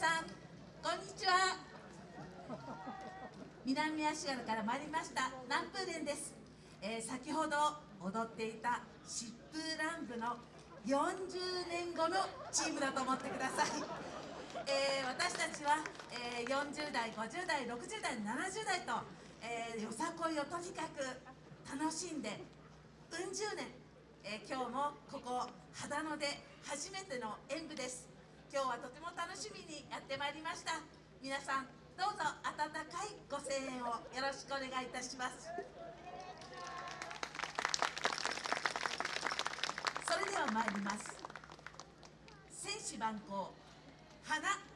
さんこんにちは。南足柄から参りました南風連です、えー、先ほど踊っていた疾風乱舞の40年後のチームだと思ってください、えー、私たちは、えー、40代50代60代70代と、えー、よさこいをとにかく楽しんでうん十年、え今日もここ秦野で初めての演舞です。今日はとても楽しみにやってまいりました。皆さんどうぞ温かいご声援をよろしくお願いいたします。それでは参ります。戦士万行花。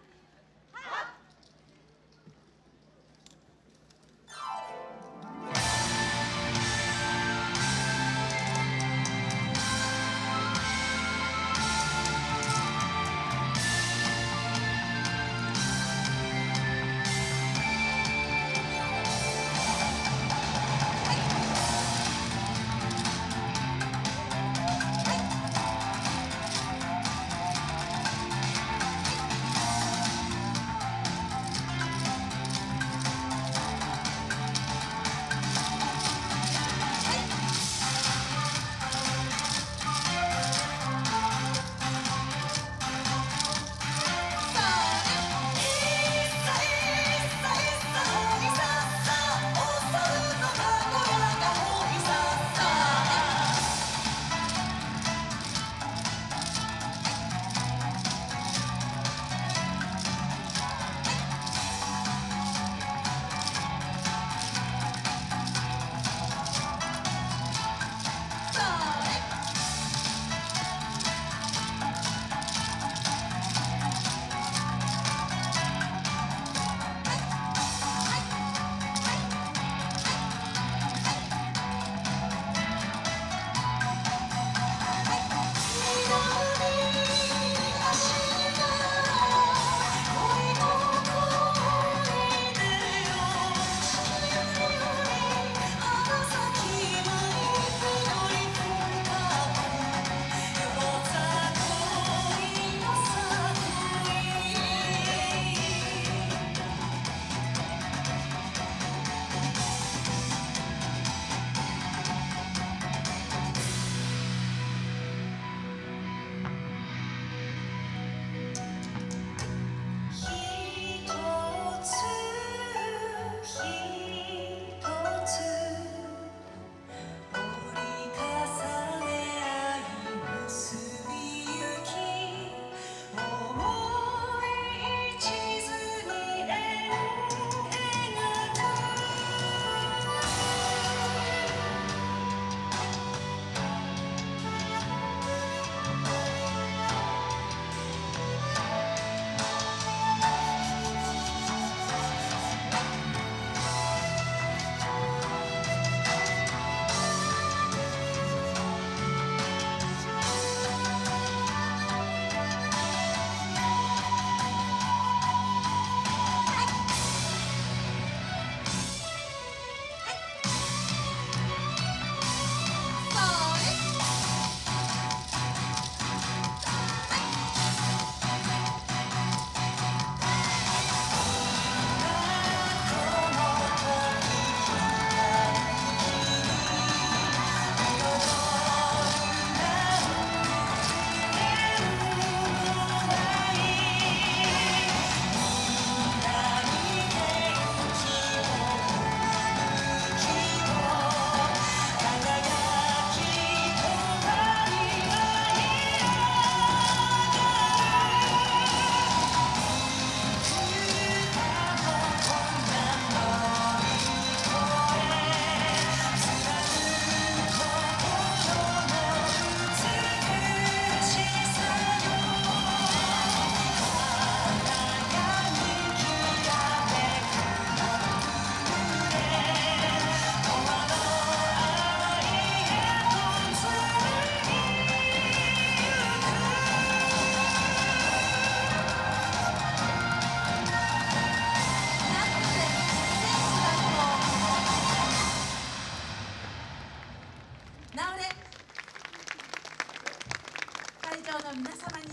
業の皆様に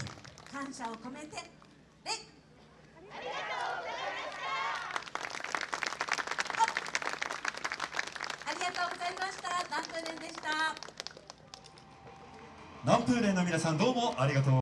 感謝を込めて礼ありがとうございました。ありがとうございました南風連でした？南風連の皆さんどうもありがとう。